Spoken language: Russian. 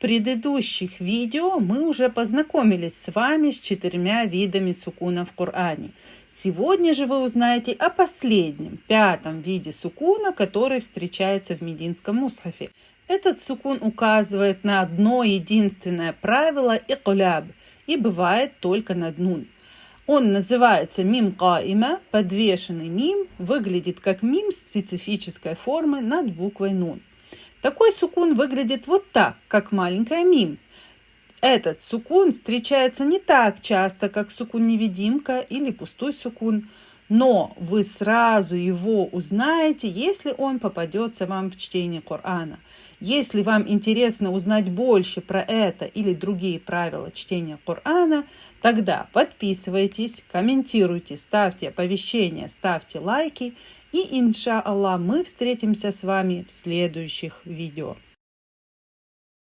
предыдущих видео мы уже познакомились с вами с четырьмя видами сукуна в Коране. Сегодня же вы узнаете о последнем, пятом виде сукуна, который встречается в Мединском мусхафе. Этот сукун указывает на одно единственное правило икуляб и бывает только над нун. Он называется мим каима, подвешенный мим, выглядит как мим специфической формы над буквой нун. Такой сукун выглядит вот так, как маленькая мим. Этот сукун встречается не так часто, как сукун-невидимка или пустой сукун, но вы сразу его узнаете, если он попадется вам в чтение Корана. Если вам интересно узнать больше про это или другие правила чтения Корана, тогда подписывайтесь, комментируйте, ставьте оповещения, ставьте лайки. И, иншаллах, мы встретимся с вами в следующих видео.